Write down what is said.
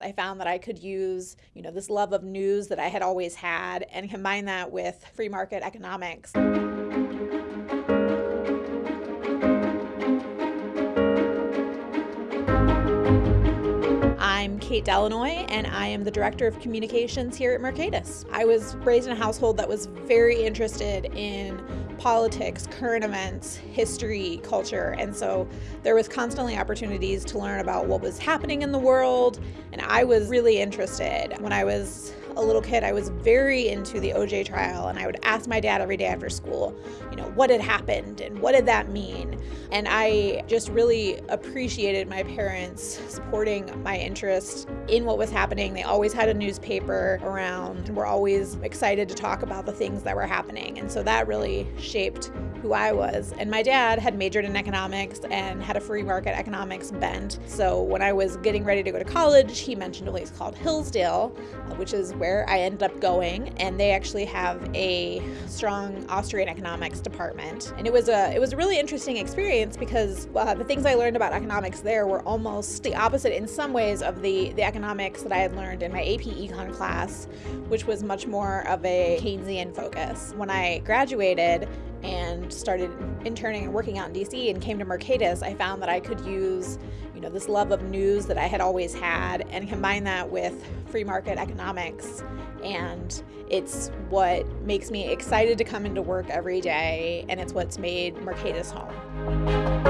I found that I could use, you know, this love of news that I had always had and combine that with free market economics. I'm Kate Delanoy, and I am the Director of Communications here at Mercatus. I was raised in a household that was very interested in politics, current events, history, culture, and so there was constantly opportunities to learn about what was happening in the world, and I was really interested. When I was a little kid, I was very into the OJ trial, and I would ask my dad every day after school, you know, what had happened and what did that mean? And I just really appreciated my parents supporting my interest in what was happening. They always had a newspaper around and were always excited to talk about the things that were happening. And so that really shaped who I was. And my dad had majored in economics and had a free market economics bent. So when I was getting ready to go to college, he mentioned a place called Hillsdale, which is where I ended up going. And they actually have a strong Austrian economics department. And it was a it was a really interesting experience because uh, the things I learned about economics there were almost the opposite in some ways of the the economics that I had learned in my AP Econ class, which was much more of a Keynesian focus. When I graduated, and started interning and working out in DC and came to Mercatus, I found that I could use, you know, this love of news that I had always had and combine that with free market economics. And it's what makes me excited to come into work every day, and it's what's made Mercatus home.